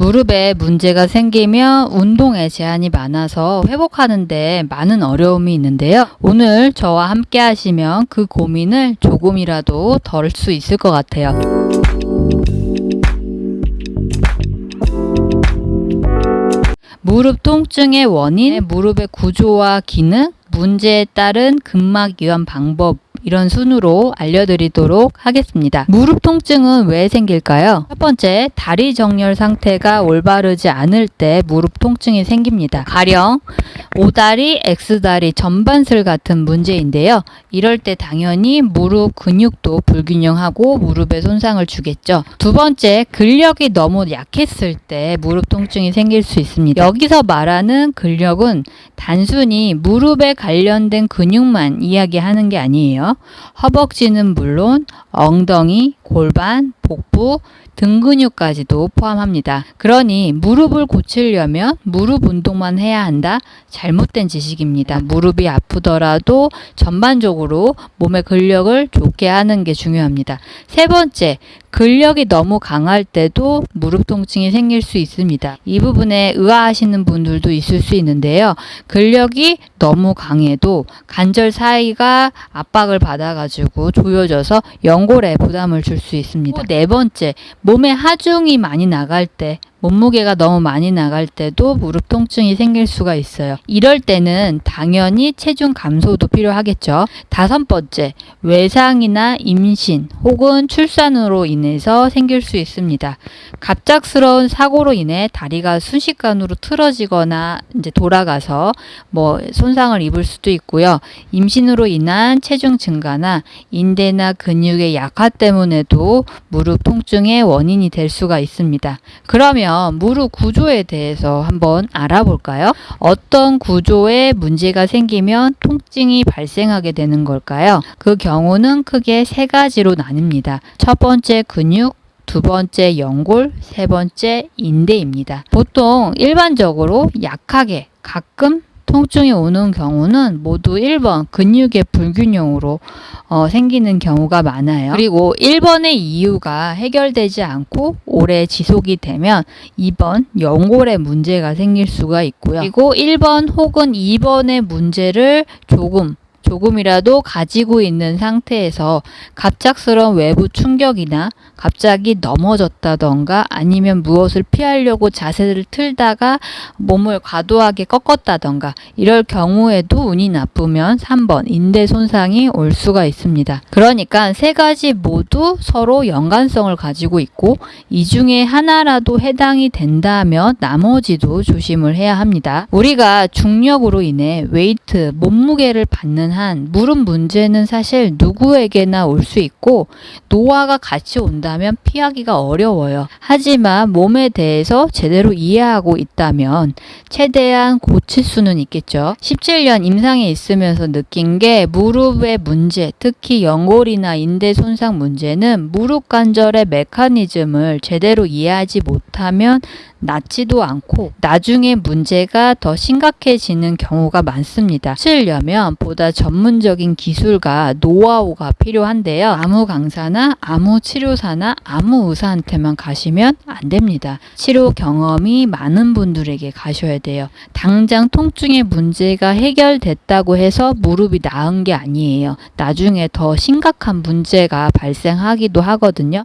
무릎에 문제가 생기면 운동에 제한이 많아서 회복하는데 많은 어려움이 있는데요. 오늘 저와 함께 하시면 그 고민을 조금이라도 덜 수 있을 것 같아요. 무릎 통증의 원인, 무릎의 구조와 기능, 문제에 따른 근막 이완 방법 이런 순으로 알려드리도록 하겠습니다. 무릎 통증은 왜 생길까요? 첫 번째, 다리 정렬 상태가 올바르지 않을 때 무릎 통증이 생깁니다. 가령 오다리, X다리, 전반슬 같은 문제인데요. 이럴 때 당연히 무릎 근육도 불균형하고 무릎에 손상을 주겠죠. 두 번째, 근력이 너무 약했을 때 무릎 통증이 생길 수 있습니다. 여기서 말하는 근력은 단순히 무릎에 관련된 근육만 이야기하는 게 아니에요. 허벅지는 물론 엉덩이, 골반, 복부, 등 근육까지도 포함합니다. 그러니 무릎을 고치려면 무릎 운동만 해야 한다? 잘못된 지식입니다. 무릎이 아프더라도 전반적으로 몸의 근력을 좋게 하는 게 중요합니다. 세 번째, 근력이 너무 강할 때도 무릎 통증이 생길 수 있습니다. 이 부분에 의아하시는 분들도 있을 수 있는데요. 근력이 너무 강해도 관절 사이가 압박을 받아가지고 조여져서 연골에 부담을 줄 수 있습니다. 네 번째, 몸에 하중이 많이 나갈 때 몸무게가 너무 많이 나갈 때도 무릎 통증이 생길 수가 있어요. 이럴 때는 당연히 체중 감소도 필요하겠죠. 다섯 번째, 외상이나 임신 혹은 출산으로 인해서 생길 수 있습니다. 갑작스러운 사고로 인해 다리가 순식간으로 틀어지거나 이제 돌아가서 뭐 손상을 입을 수도 있고요. 임신으로 인한 체중 증가나 인대나 근육의 약화 때문에도 무릎 통증의 원인이 될 수가 있습니다. 그러면 그러면 무릎 구조에 대해서 한번 알아볼까요? 어떤 구조에 문제가 생기면 통증이 발생하게 되는 걸까요? 그 경우는 크게 세 가지로 나뉩니다. 첫 번째 근육, 두 번째 연골, 세 번째 인대입니다. 보통 일반적으로 약하게 가끔 통증이 오는 경우는 모두 1번 근육의 불균형으로 어, 생기는 경우가 많아요. 그리고 1번의 이유가 해결되지 않고 오래 지속이 되면 2번 연골에 문제가 생길 수가 있고요. 그리고 1번 혹은 2번의 문제를 조금 조금이라도 가지고 있는 상태에서 갑작스러운 외부 충격이나 갑자기 넘어졌다던가 아니면 무엇을 피하려고 자세를 틀다가 몸을 과도하게 꺾었다던가 이럴 경우에도 운이 나쁘면 3번 인대 손상이 올 수가 있습니다. 그러니까 세 가지 모두 서로 연관성을 가지고 있고 이 중에 하나라도 해당이 된다면 나머지도 조심을 해야 합니다. 우리가 중력으로 인해 weight, 몸무게를 받는 한 무릎 문제는 사실 누구에게나 올 수 있고 노화가 같이 온다 면 피하기가 어려워요. 하지만 몸에 대해서 제대로 이해하고 있다면 최대한 고칠 수는 있겠죠. 17년 임상에 있으면서 느낀 게 무릎의 문제, 특히 연골이나 인대 손상 문제는 무릎 관절의 메커니즘을 제대로 이해하지 못하면 낫지도 않고 나중에 문제가 더 심각해지는 경우가 많습니다. 치려면 보다 전문적인 기술과 노하우가 필요한데요. 아무 강사나 아무 치료사나 아무 의사한테만 가시면 안 됩니다. 치료 경험이 많은 분들에게 가셔야 돼요. 당장 통증의 문제가 해결됐다고 해서 무릎이 나은 게 아니에요. 나중에 더 심각한 문제가 발생하기도 하거든요.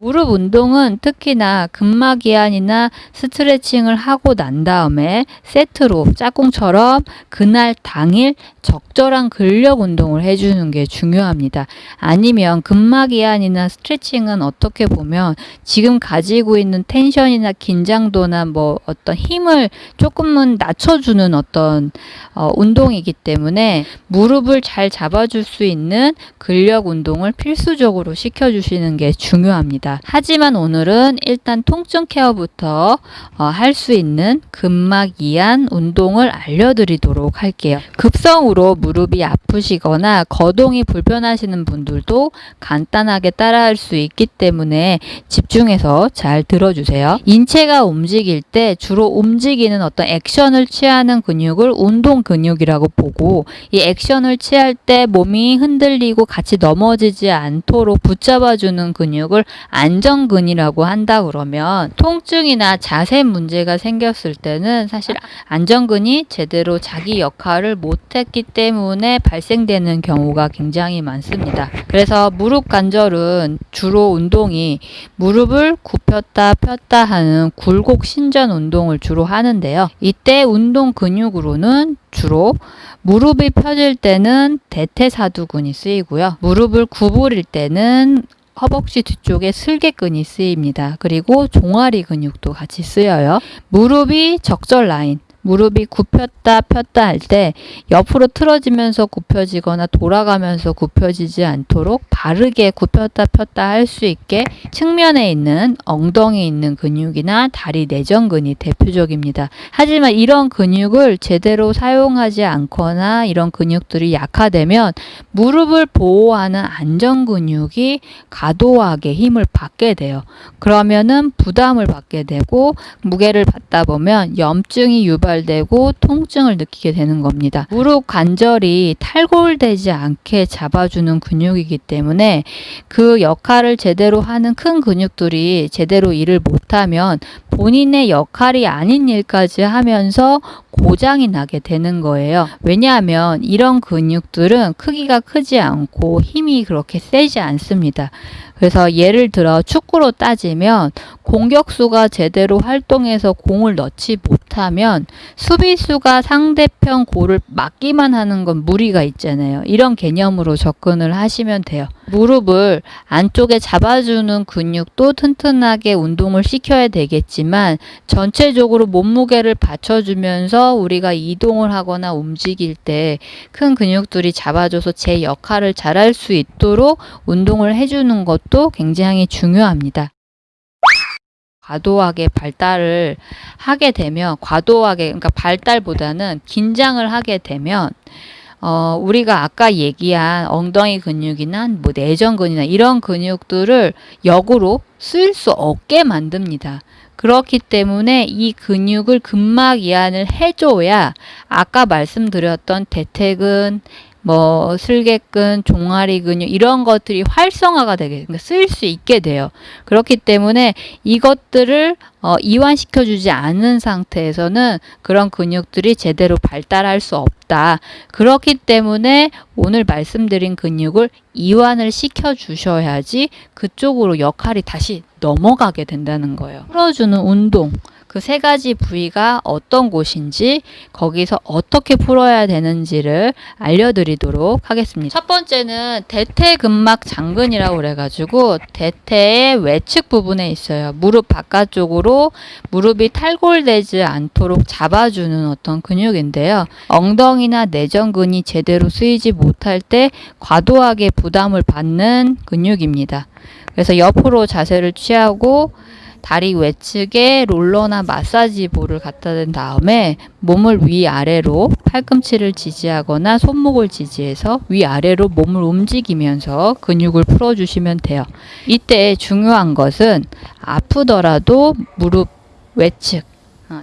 무릎 운동은 특히나 근막이완이나 스트레칭을 하고 난 다음에 세트로 짝꿍처럼 그날 당일 적절한 근력 운동을 해주는 게 중요합니다. 아니면 근막이완이나 스트레칭은 어떻게 보면 지금 가지고 있는 텐션이나 긴장도나 뭐 어떤 힘을 조금은 낮춰주는 어떤 어, 운동이기 때문에 무릎을 잘 잡아줄 수 있는 근력 운동을 필수적으로 시켜주시는 게 중요합니다. 있습니다. 하지만 오늘은 일단 통증 케어부터 어, 할수 있는 근막 이완 운동을 알려드리도록 할게요. 급성으로 무릎이 아프시거나 거동이 불편하시는 분들도 간단하게 따라할 수 있기 때문에 집중해서 잘 들어주세요. 인체가 움직일 때 주로 움직이는 어떤 액션을 취하는 근육을 운동 근육이라고 보고 이 액션을 취할 때 몸이 흔들리고 같이 넘어지지 않도록 붙잡아주는 근육을 안정근이라고 한다 그러면 통증이나 자세 문제가 생겼을 때는 사실 안정근이 제대로 자기 역할을 못했기 때문에 발생되는 경우가 굉장히 많습니다. 그래서 무릎 관절은 주로 운동이 무릎을 굽혔다 폈다 하는 굴곡 신전 운동을 주로 하는데요. 이때 운동 근육으로는 주로 무릎이 펴질 때는 대퇴사두근이 쓰이고요. 무릎을 구부릴 때는 허벅지 뒤쪽에 슬개근이 쓰입니다. 그리고 종아리 근육도 같이 쓰여요. 무릎이 적절 라인, 무릎이 굽혔다 폈다 할 때 옆으로 틀어지면서 굽혀지거나 돌아가면서 굽혀지지 않도록 바르게 굽혔다 폈다 할 수 있게 측면에 있는 엉덩이 있는 근육이나 다리 내전근이 대표적입니다. 하지만 이런 근육을 제대로 사용하지 않거나 이런 근육들이 약화되면 무릎을 보호하는 안전 근육이 과도하게 힘을 받게 돼요. 그러면은 부담을 받게 되고 무게를 받다 보면 염증이 유발 되고 통증을 느끼게 되는 겁니다. 무릎 관절이 탈골되지 않게 잡아주는 근육이기 때문에 그 역할을 제대로 하는 큰 근육들이 제대로 일을 못하면 본인의 역할이 아닌 일까지 하면서 고장이 나게 되는 거예요. 왜냐하면 이런 근육들은 크기가 크지 않고 힘이 그렇게 세지 않습니다. 그래서 예를 들어 축구로 따지면 공격수가 제대로 활동해서 공을 넣지 못하면 수비수가 상대편 골을 막기만 하는 건 무리가 있잖아요. 이런 개념으로 접근을 하시면 돼요. 무릎을 안쪽에 잡아주는 근육도 튼튼하게 운동을 시켜야 되겠지만 전체적으로 몸무게를 받쳐주면서 우리가 이동을 하거나 움직일 때 큰 근육들이 잡아줘서 제 역할을 잘할 수 있도록 운동을 해주는 것도 굉장히 중요합니다. 과도하게 발달을 하게 되면 과도하게 그러니까 발달보다는 긴장을 하게 되면 어, 우리가 아까 얘기한 엉덩이 근육이나 뭐 내전근이나 이런 근육들을 역으로 쓸 수 없게 만듭니다. 그렇기 때문에 이 근육을 근막 이완을 해줘야 아까 말씀드렸던 대퇴근, 뭐 슬개근, 종아리 근육 이런 것들이 활성화가 되게 그러니까 쓸수 있게 돼요. 그렇기 때문에 이것들을 어, 이완시켜 주지 않은 상태에서는 그런 근육들이 제대로 발달할 수 없다. 그렇기 때문에 오늘 말씀드린 근육을 이완을 시켜 주셔야지 그쪽으로 역할이 다시 넘어가게 된다는 거예요. 풀어주는 운동. 그 세 가지 부위가 어떤 곳인지 거기서 어떻게 풀어야 되는지를 알려드리도록 하겠습니다. 첫 번째는 대퇴근막 장근이라고 그래가지고 대퇴의 외측 부분에 있어요. 무릎 바깥쪽으로 무릎이 탈골되지 않도록 잡아주는 어떤 근육인데요. 엉덩이나 내전근이 제대로 쓰이지 못할 때 과도하게 부담을 받는 근육입니다. 그래서 옆으로 자세를 취하고 다리 외측에 롤러나 마사지 볼을 갖다 댄 다음에 몸을 위아래로 팔꿈치를 지지하거나 손목을 지지해서 위아래로 몸을 움직이면서 근육을 풀어주시면 돼요. 이때 중요한 것은 아프더라도 무릎 외측 어,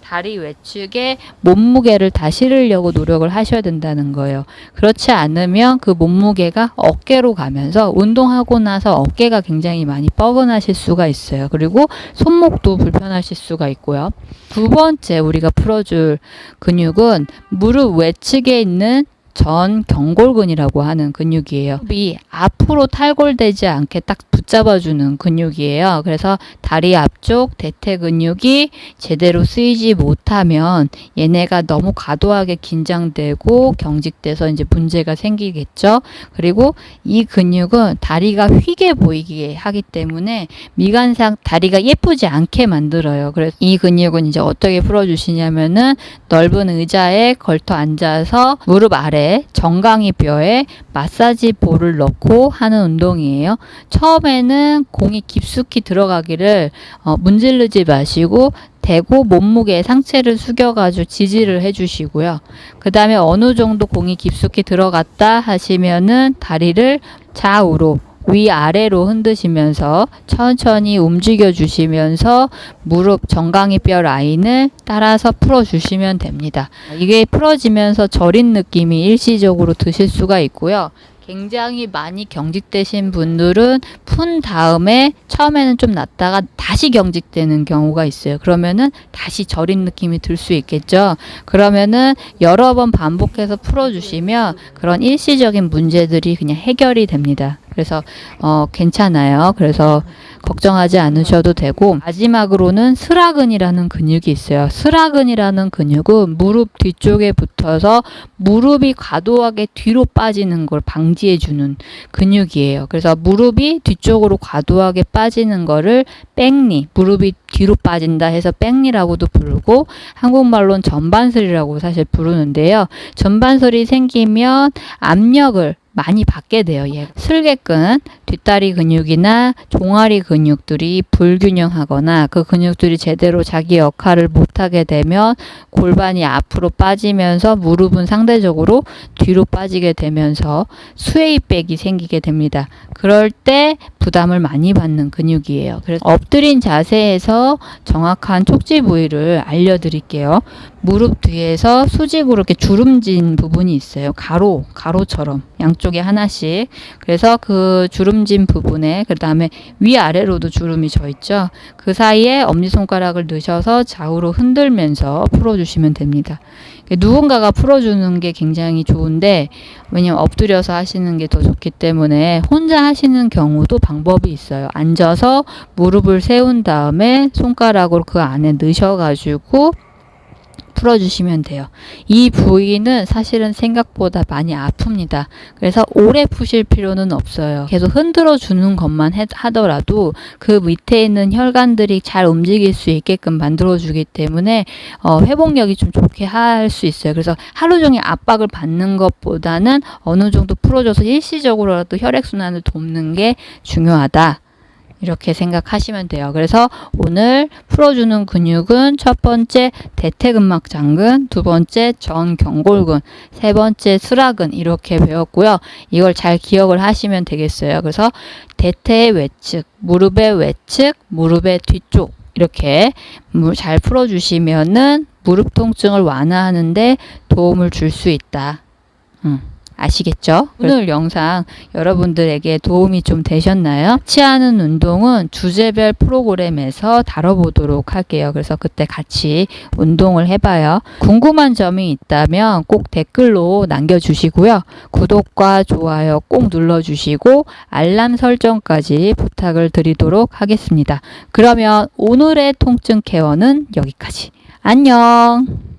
다리 외측에 몸무게를 다 실으려고 노력을 하셔야 된다는 거예요. 그렇지 않으면 그 몸무게가 어깨로 가면서 운동하고 나서 어깨가 굉장히 많이 뻐근하실 수가 있어요. 그리고 손목도 불편하실 수가 있고요. 두 번째 우리가 풀어줄 근육은 무릎 외측에 있는 전 경골근이라고 하는 근육이에요. 이 앞으로 탈골되지 않게 딱 붙잡아주는 근육이에요. 그래서 다리 앞쪽 대퇴 근육이 제대로 쓰이지 못하면 얘네가 너무 과도하게 긴장되고 경직돼서 이제 문제가 생기겠죠. 그리고 이 근육은 다리가 휘게 보이게 하기 때문에 미간상 다리가 예쁘지 않게 만들어요. 그래서 이 근육은 이제 어떻게 풀어주시냐면은 넓은 의자에 걸터 앉아서 무릎 아래 정강이 뼈에 마사지 볼을 넣고 하는 운동이에요. 처음에는 공이 깊숙이 들어가기를 어, 문지르지 마시고 대고 몸무게 상체를 숙여가지고 지지를 해주시고요. 그 다음에 어느 정도 공이 깊숙이 들어갔다 하시면은 다리를 좌우로 위아래로 흔드시면서 천천히 움직여 주시면서 무릎 정강이 뼈 라인을 따라서 풀어 주시면 됩니다. 이게 풀어지면서 저린 느낌이 일시적으로 드실 수가 있고요. 굉장히 많이 경직되신 분들은 푼 다음에 처음에는 좀 났다가 다시 경직되는 경우가 있어요. 그러면은 다시 저린 느낌이 들 수 있겠죠. 그러면은 여러 번 반복해서 풀어주시면 그런 일시적인 문제들이 그냥 해결이 됩니다. 그래서 어, 괜찮아요. 그래서 걱정하지 않으셔도 되고 마지막으로는 슬와근이라는 근육이 있어요. 슬와근이라는 근육은 무릎 뒤쪽에 붙어서 무릎이 과도하게 뒤로 빠지는 걸 방지해 주는 근육이에요. 그래서 무릎이 뒤쪽으로 과도하게 빠지는 거를 back knee, 무릎이 뒤로 빠진다 해서 back knee라고도 부르고 한국말로는 전반슬이라고 사실 부르는데요. 전반슬이 생기면 압력을 많이 받게 돼요. 예. 슬개근, 뒷다리 근육이나 종아리 근육들이 불균형하거나 그 근육들이 제대로 자기 역할을 못하게 되면 골반이 앞으로 빠지면서 무릎은 상대적으로 뒤로 빠지게 되면서 스웨이백이 생기게 됩니다. 그럴 때 부담을 많이 받는 근육이에요. 그래서 엎드린 자세에서 정확한 촉지 부위를 알려드릴게요. 무릎 뒤에서 수직으로 이렇게 주름진 부분이 있어요. 가로, 가로처럼 양쪽에 하나씩. 그래서 그 주름진 부분에 그 다음에 위아래로도 주름이 져 있죠. 그 사이에 엄지손가락을 넣으셔서 좌우로 흔들면서 풀어주시면 됩니다. 누군가가 풀어주는 게 굉장히 좋은데 왜냐면 엎드려서 하시는 게 더 좋기 때문에 혼자 하시는 경우도 방법이 있어요. 앉아서 무릎을 세운 다음에 손가락으로 그 안에 넣으셔가지고 풀어주시면 돼요. 이 부위는 사실은 생각보다 많이 아픕니다. 그래서 오래 푸실 필요는 없어요. 계속 흔들어 주는 것만 해, 하더라도 그 밑에 있는 혈관들이 잘 움직일 수 있게끔 만들어 주기 때문에 어, 회복력이 좀 좋게 할 수 있어요. 그래서 하루 종일 압박을 받는 것보다는 어느 정도 풀어줘서 일시적으로라도 혈액순환을 돕는 게 중요하다. 이렇게 생각하시면 돼요. 그래서 오늘 풀어주는 근육은 첫 번째 대퇴근막 장근, 두 번째 전경골근, 세 번째 수락근 이렇게 배웠고요. 이걸 잘 기억을 하시면 되겠어요. 그래서 대퇴의 외측, 무릎의 외측, 무릎의 뒤쪽 이렇게 잘 풀어주시면은 무릎 통증을 완화하는데 도움을 줄 수 있다. 음. 아시겠죠? 오늘 영상 여러분들에게 도움이 좀 되셨나요? 하는 운동은 주제별 프로그램에서 다뤄보도록 할게요. 그래서 그때 같이 운동을 해봐요. 궁금한 점이 있다면 꼭 댓글로 남겨주시고요. 구독과 좋아요 꼭 눌러주시고 알람 설정까지 부탁을 드리도록 하겠습니다. 그러면 오늘의 통증 케어는 여기까지. 안녕!